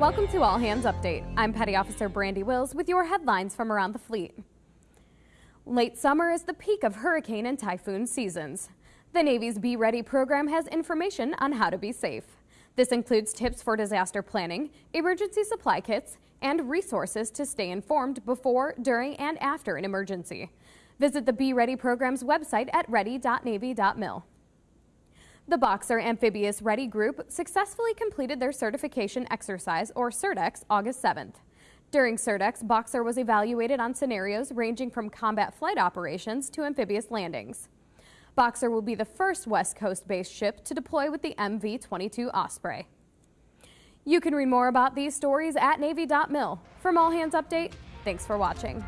Welcome to All Hands Update. I'm Petty Officer Brandy Wills with your headlines from around the fleet. Late summer is the peak of hurricane and typhoon seasons. The Navy's Be Ready program has information on how to be safe. This includes tips for disaster planning, emergency supply kits, and resources to stay informed before, during, and after an emergency. Visit the Be Ready program's website at ready.navy.mil. The Boxer Amphibious Ready Group successfully completed their certification exercise, or CERTEX, August 7th. During CERTEX, Boxer was evaluated on scenarios ranging from combat flight operations to amphibious landings. Boxer will be the first West Coast-based ship to deploy with the MV-22 Osprey. You can read more about these stories at Navy.mil. From All Hands Update, thanks for watching.